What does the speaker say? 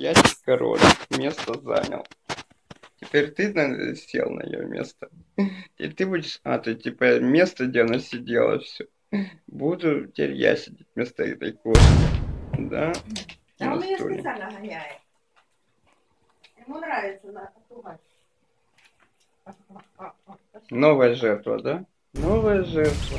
Ящик король. Место занял. Теперь ты на- сел на ее место. И ты будешь... А, ты типа место, где она сидела, все. Буду теперь я сидеть вместо этой кошки. Да? Да, он ее специально гоняет. Ему нравится на. Новая жертва, да? Новая жертва.